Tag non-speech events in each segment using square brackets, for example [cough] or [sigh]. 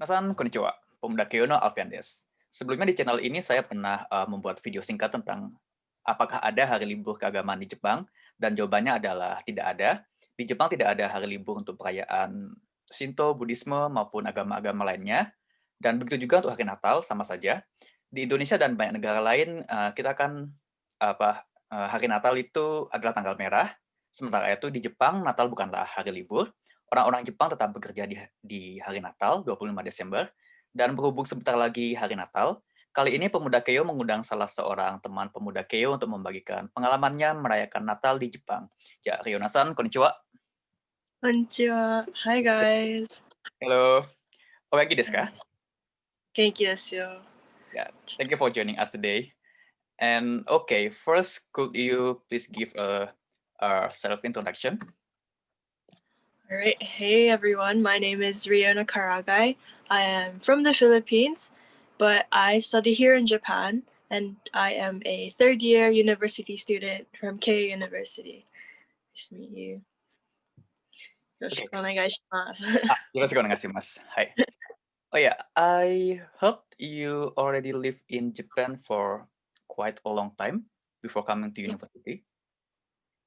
Nasan konnichiwa, Pemuda Keono Alfian des. Sebelumnya di channel ini saya pernah uh, membuat video singkat tentang apakah ada hari libur keagamaan di Jepang, dan jawabannya adalah tidak ada. Di Jepang tidak ada hari libur untuk perayaan Shinto, Buddhisme, maupun agama-agama lainnya. Dan begitu juga untuk hari Natal, sama saja. Di Indonesia dan banyak negara lain, uh, kita akan apa uh, hari Natal itu adalah tanggal merah. Sementara itu di Jepang, Natal bukanlah hari libur. Orang-orang Jepang tetap bekerja di, di hari Natal, 25 Desember, dan berhubung sebentar lagi hari Natal, kali ini Pemuda Keio mengundang salah seorang teman Pemuda Keio untuk membagikan pengalamannya merayakan Natal di Jepang. Ya, Ryonasan, konnichiwa. Konnichiwa. Hi guys. Hello. Ogenki desu ka? Genki desu yo. Yeah, thank you for joining us today. And okay, first, could you please give a, a self-introduction? All right. Hey everyone. My name is Riona Karagai. I am from the Philippines, but I study here in Japan and I am a third year university student from K University. Nice to meet you. よろしくお願いします。Ah, よろしくお願いします。はい。Oh yeah, [laughs] [laughs] I heard you already live in Japan for quite a long time before coming to university.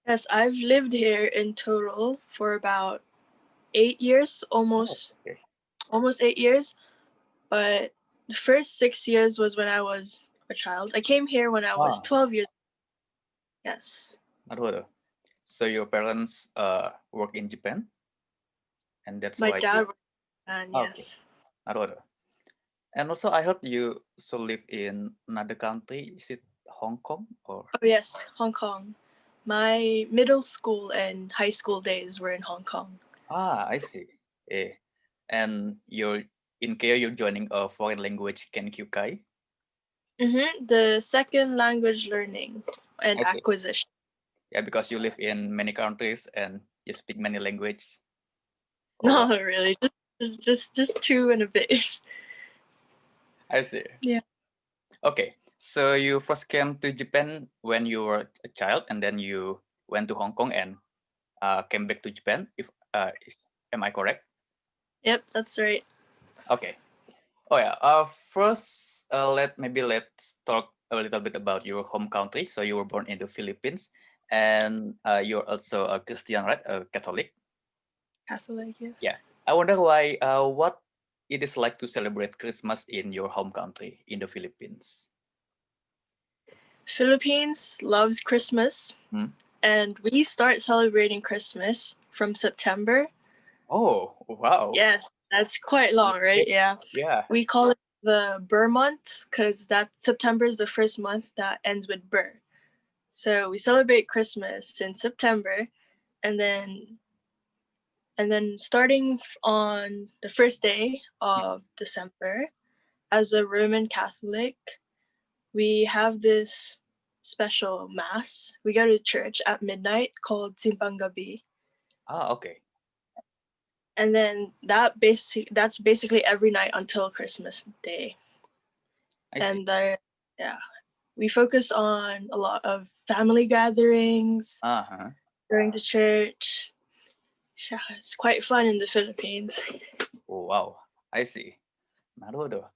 yes, I've lived here in total for about eight years, almost, okay. almost eight years. But the first six years was when I was a child. I came here when I was ah. 12 years. Yes. So your parents uh, work in Japan? And that's My why dad you... Ah, yes. Okay. And also I heard you so live in another country. Is it Hong Kong or? Oh yes, Hong Kong. My middle school and high school days were in Hong Kong. Ah, I see. Eh. And you're in Kyoto, you're joining a foreign language Kenkyukai. hmm The second language learning and Okay. acquisition. Yeah, because you live in many countries and you speak many languages. [laughs] Not really, just just just, just two and a bit. [laughs] I see. Yeah. Okay, so you first came to Japan when you were a child, and then you went to Hong Kong and uh, came back to Japan. If uh, is, am I correct? Yep, that's right. Okay. Oh yeah. Uh, first, uh, let maybe let's talk a little bit about your home country. So you were born in the Philippines, and uh, you're also a Christian, right? A Catholic. Catholic, yes. Yeah. I wonder why. Uh, what it is like to celebrate Christmas in your home country in the Philippines. Philippines loves Christmas, Hmm. and we start celebrating Christmas from September. Oh, wow. Yes, that's quite long, right? Yeah. Yeah. We call it the ber month because that September is the first month that ends with ber. So we celebrate Christmas in September, and then and then starting on the first day of December, as a Roman Catholic, we have this special mass. We go to church at midnight called Simbang Oh, okay. And then that basic that's basically every night until Christmas Day. I and yeah, we focus on a lot of family gatherings uh -huh. during the church. Yeah, it's quite fun in the Philippines. Oh, wow, I see. Naruto.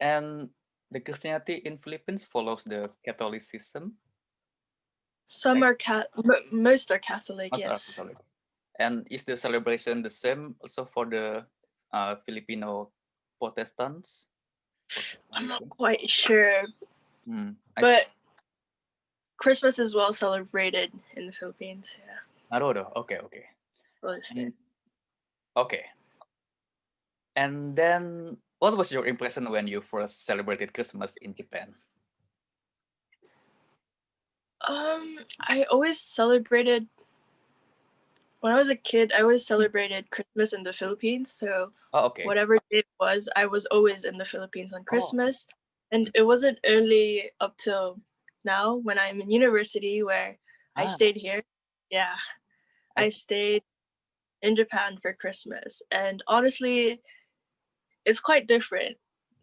And the Christianity in Philippines follows the Catholicism. Some are cat, most are Catholic. Most yes. Are Catholics. And is the celebration the same also for the uh, Filipino Protestants? I'm not quite sure, mm, but Christmas is well celebrated in the Philippines. Yeah. Okay. Okay. Well, and, okay. And then, what was your impression when you first celebrated Christmas in Japan? Um, I always celebrated when I was a kid, I always celebrated Christmas in the Philippines. So Oh, okay. whatever day it was, I was always in the Philippines Oh. on Christmas. And it wasn't only up till now when I'm in university where I Ah. stayed here. Yeah. I I stayed in Japan for Christmas. And honestly, it's quite different.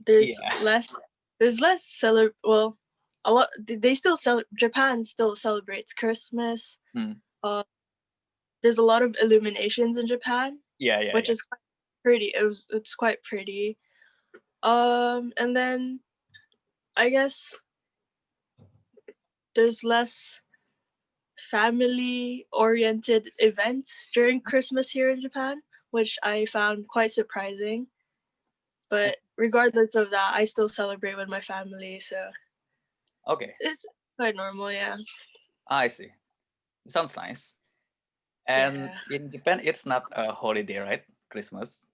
There's Yeah. less there's less cele well a lot they still cel Japan still celebrates Christmas. Hmm. Uh, there's a lot of illuminations in Japan, Yeah, yeah, which yeah. is quite pretty. It was it's quite pretty. Um, and then I guess there's less family oriented events during Christmas here in Japan, which I found quite surprising. But regardless of that, I still celebrate with my family, so Okay, it's quite normal, yeah. I see. Sounds nice. And Yeah. in Japan, it's not a holiday, right? Christmas,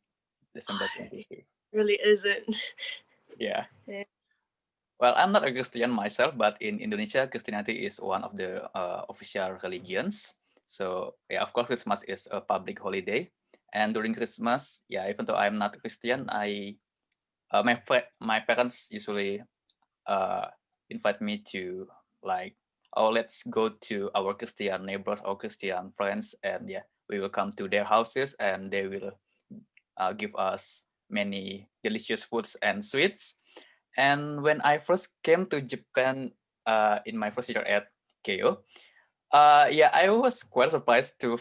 December It 23. really isn't. [laughs] Yeah. Yeah. Well, I'm not a Christian myself, but in Indonesia, Christianity is one of the uh, official religions. So yeah, of course, Christmas is a public holiday. And during Christmas, yeah, even though I'm not Christian, I uh, my my parents usually uh, invite me to like, oh, let's go to our Christian neighbors or Christian friends, and yeah, we will come to their houses, and they will uh, give us many delicious foods and sweets. And when I first came to Japan uh, in my first year at Keio, uh, yeah, I was quite surprised to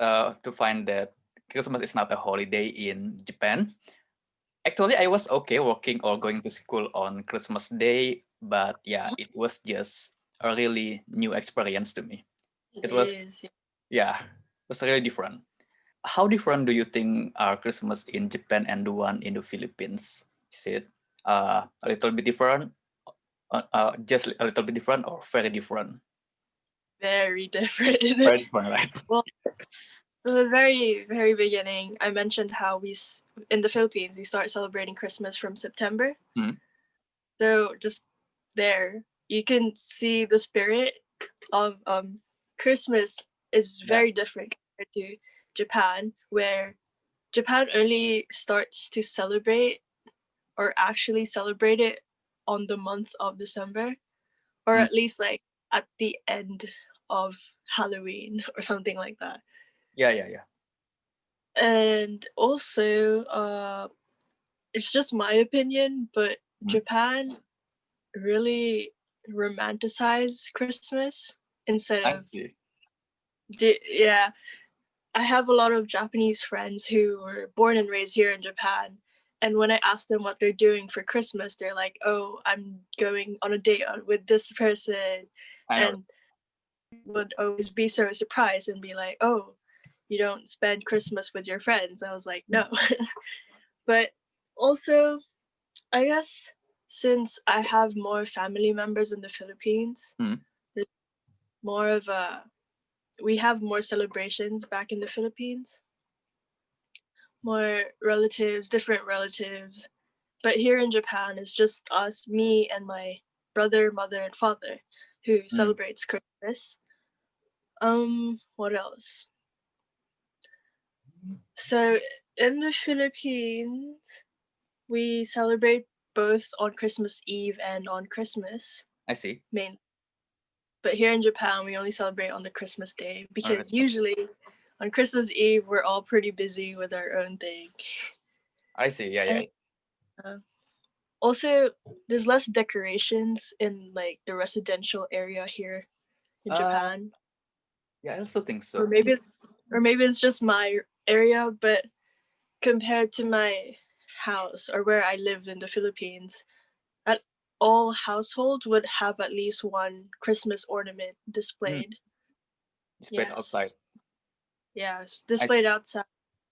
uh, to find that Christmas is not a holiday in Japan. Actually, I was okay working or going to school on Christmas Day, but yeah, it was just a really new experience to me. It It was, is. yeah. it was really different. How different do you think are Christmas in Japan and the one in the Philippines? Is it uh, a little bit different, uh, uh, just a little bit different, or very different? Very different. [laughs] Very different, right? [laughs] well, at the very, very beginning, I mentioned how we, in the Philippines, we start celebrating Christmas from September. Mm. So just there, you can see the spirit of um, Christmas is Yeah. very different compared to Japan, where Japan only starts to celebrate or actually celebrate it on the month of December, or Mm. at least like at the end of Halloween [laughs] or something like that. Yeah, yeah, yeah. And also, uh, it's just my opinion, but Mm. Japan really romanticize Christmas instead of yeah. I have a lot of Japanese friends who were born and raised here in Japan. And when I ask them what they're doing for Christmas, they're like, oh, I'm going on a date with this person. And would always be so surprised and be like, oh, you don't spend Christmas with your friends. I was like, no. [laughs] but also, I guess since I have more family members in the Philippines, Mm. more of a we have more celebrations back in the Philippines, more relatives, different relatives. But here in Japan, it's just us, me, and my brother, mother, and father who celebrates Christmas. Um, what else? So in the Philippines, we celebrate both on Christmas Eve and on Christmas I see. main. But here in Japan, we only celebrate on the Christmas day because usually on Christmas Eve we're all pretty busy with our own thing. I see. Yeah, yeah. And, Also, there's less decorations in like the residential area here in Uh, Japan. Yeah, I also think so. or so. maybe or maybe it's just my area but compared to my house or where i lived in the philippines at all households would have at least one christmas ornament hmm. displayed. Displayed outside. yeah it's displayed outside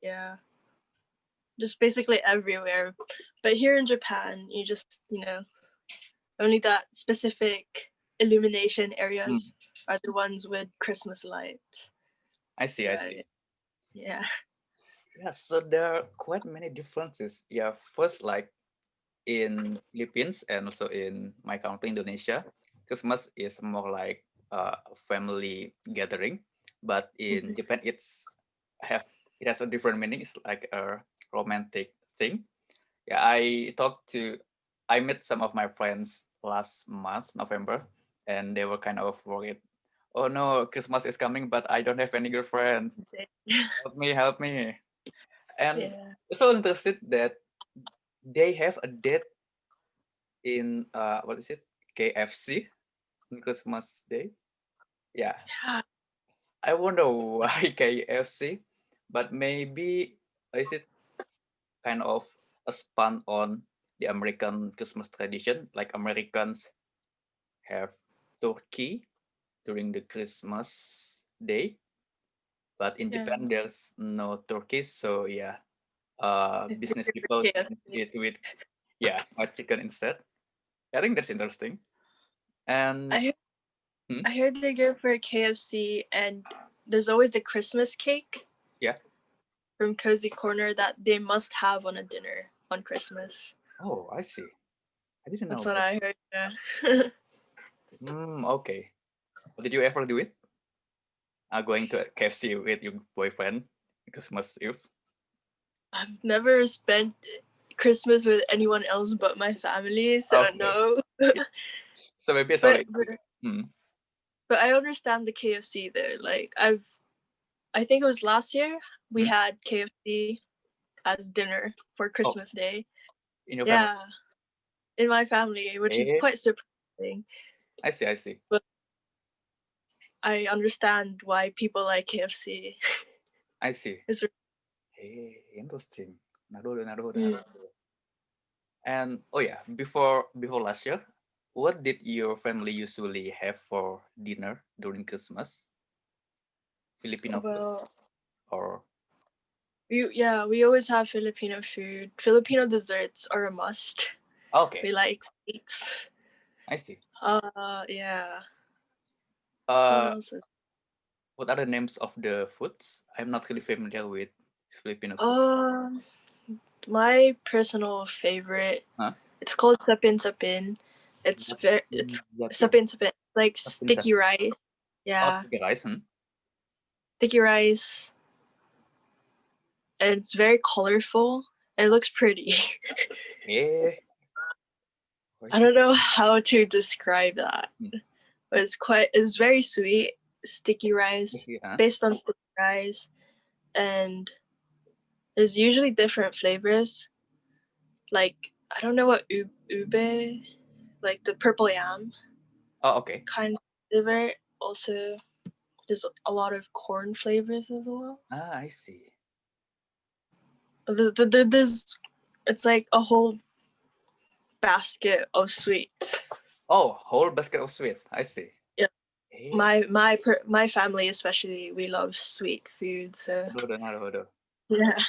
yeah. Just basically everywhere. But here in japan you just you know only that specific illumination areas hmm. are the ones with christmas lights. I see. I see. yeah [laughs] Yeah, so there are quite many differences. Yeah, first, like in Philippines and also in my country, Indonesia, Christmas is more like uh, a family gathering, but in Mhm. Japan, it's have it has a different meaning. It's like a romantic thing. Yeah, I talked to, I met some of my friends last month, November, and they were kind of worried. Oh no, Christmas is coming, but I don't have any girlfriend. [laughs] Help me, help me. And yeah. so interested that they have a date in uh what is it? KFC Christmas Day. Yeah, Yeah, I wonder why [laughs] KFC, but maybe is it kind of a spun on the American Christmas tradition. Like Americans have turkey during the Christmas day, but in Yeah. Japan there's no turkey. So yeah, uh, business people yeah. eat with yeah fried chicken instead. I think that's interesting. And I heard, Hmm? I heard they go for KFC and there's always the Christmas cake. Yeah. From Cozy Corner that they must have on a dinner on Christmas. oh, I see. I didn't know. That's what that. I heard. Yeah. [laughs] Mm, okay. Did you ever do it? Uh, going to KFC with your boyfriend Christmas Eve? I've never spent Christmas with anyone else but my family, so Okay. no. [laughs] So maybe sorry. but, but, Hmm. but I understand the KFC there. Like I've, I think it was last year we Mm. had KFC as dinner for Christmas Day. In your family? Yeah, in my family, which is Eh? quite surprising. I see, I see. I understand why people like KFC. I see. It's Hey, interesting. Mm. And oh yeah, before before last year, what did your family usually have for dinner during Christmas? Filipino food or we yeah we always have Filipino food. Filipino desserts are a must. okay, We like sweets. I see. Uh, yeah. What Uh, what are the names of the foods? I'm not really familiar with Filipino food. Um, my personal favorite. Huh? It's called sapin sapin. It's very it's sapin sapin. It's like Sapin sticky rice. Oh, Yeah, sticky rice, hmm? sticky rice. And it's very colorful. And it looks pretty. Yeah. [laughs] I don't know how to describe that, But it's quite. It's very sweet. Sticky rice. Huh? based on sticky rice and there's usually different flavors like i don't know what ube like the purple yam Oh, okay. kind of flavor also there's a lot of corn flavors as well Ah, I see. The- the- the- there's it's like a whole basket of sweets Oh, whole basket of sweet. I see. Yeah. Eh, my my my family especially we love sweet food so yeah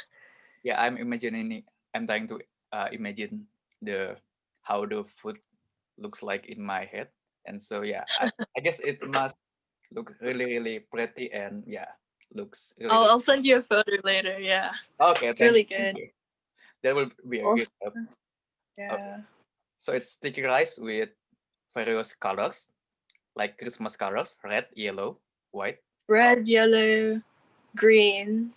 Yeah, I'm imagining. I'm trying to uh, imagine the how the food looks like in my head, and so yeah, I, [laughs] I guess it must look really, really pretty, and yeah, looks. Really I'll. I'll send you a photo later yeah Okay, it's really you, good. That will be a Also- good help. yeah So it's sticky rice with various colors, like Christmas colors: red, yellow, white. red, yellow, green.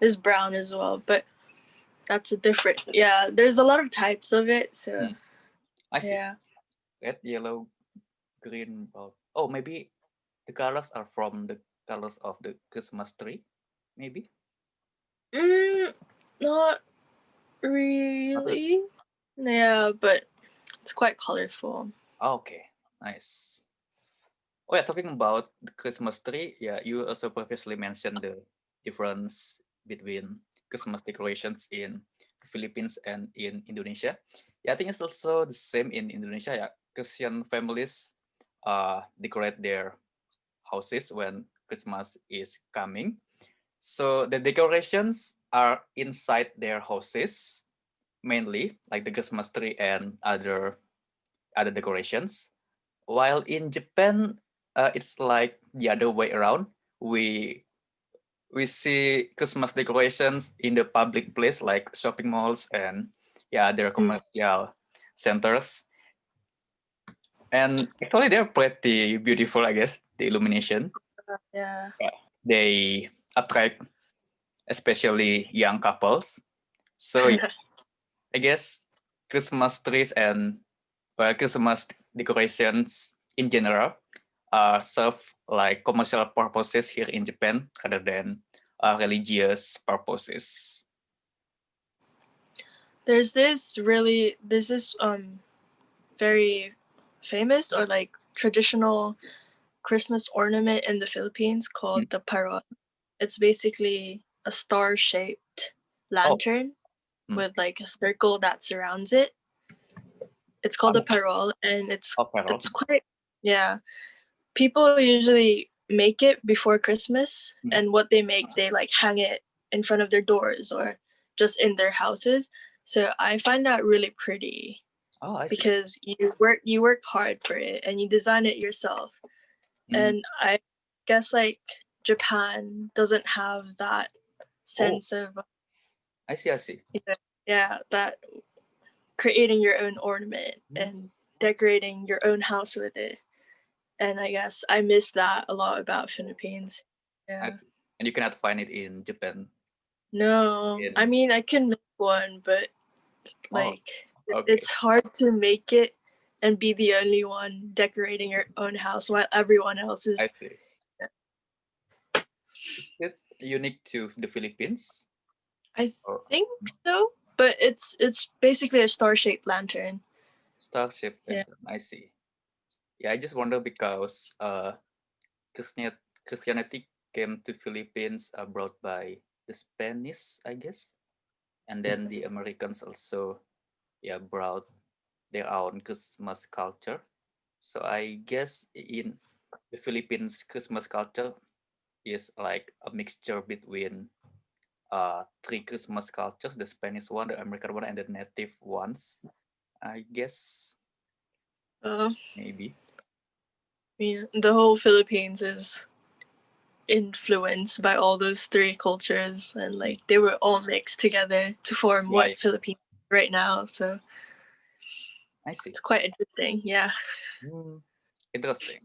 There's brown as well, but that's a different. Yeah, there's a lot of types of it. So Hmm. I see. yeah, Red, yellow, green. Oh, maybe the colors are from the colors of the Christmas tree, maybe. mm, not really. Yeah, but it's quite colorful. Oh, okay, nice. Oh yeah, talking about the Christmas tree, yeah, you also previously mentioned the difference between Christmas decorations in the Philippines and in Indonesia. Yeah, I think it's also the same in Indonesia. Yeah, Christian families uh, decorate their houses when Christmas is coming. So the decorations are inside their houses mainly, like the Christmas tree and other other decorations. While in Japan, uh, it's like the other way around. We we see Christmas decorations in the public place like shopping malls and yeah, other commercial centers. And actually, they're pretty beautiful, I guess. The illumination Yeah, they attract especially young couples. So yeah, [laughs] I guess Christmas trees and well, Christmas decorations in general uh, serve like commercial purposes here in Japan rather than uh, religious purposes. there's this really there's this um very famous or like traditional Christmas ornament in the Philippines called the parol. It's basically a star shaped lantern. Mm. with like a circle that surrounds it. It's called a Oh. parol, and it's Oh, it's quite yeah. People usually make it before Christmas, Mm. and what they make, they like hang it in front of their doors or just in their houses. So I find that really pretty Oh, I see. because you work you work hard for it and you design it yourself. Mm. And I guess like Japan doesn't have that Oh. sense of I see, I see. yeah that creating your own ornament Mm. and decorating your own house with it and i guess i miss that a lot about philippines yeah. And you cannot find it in Japan. no i mean i can make one but Oh, like it- okay. it's hard to make it and be the only one decorating your own house while everyone else is I see. Is it unique to the Philippines? i Or think so but it's it's basically a star-shaped lantern Starship Yeah. lantern, I see. Yeah, I just wonder because uh, Christianity, Christianity came to Philippines uh, brought by the Spanish, I guess, and then the Americans also, yeah, brought their own Christmas culture. So I guess in the Philippines, Christmas culture is like a mixture between uh three Christmas cultures: the Spanish one, the American one, and the native ones. I guess uh, maybe. Yeah, the whole Philippines is influenced by all those three cultures, and like they were all mixed together to form Right. what Philippines right now. So I see. it's quite interesting. Yeah. Hmm, Interesting.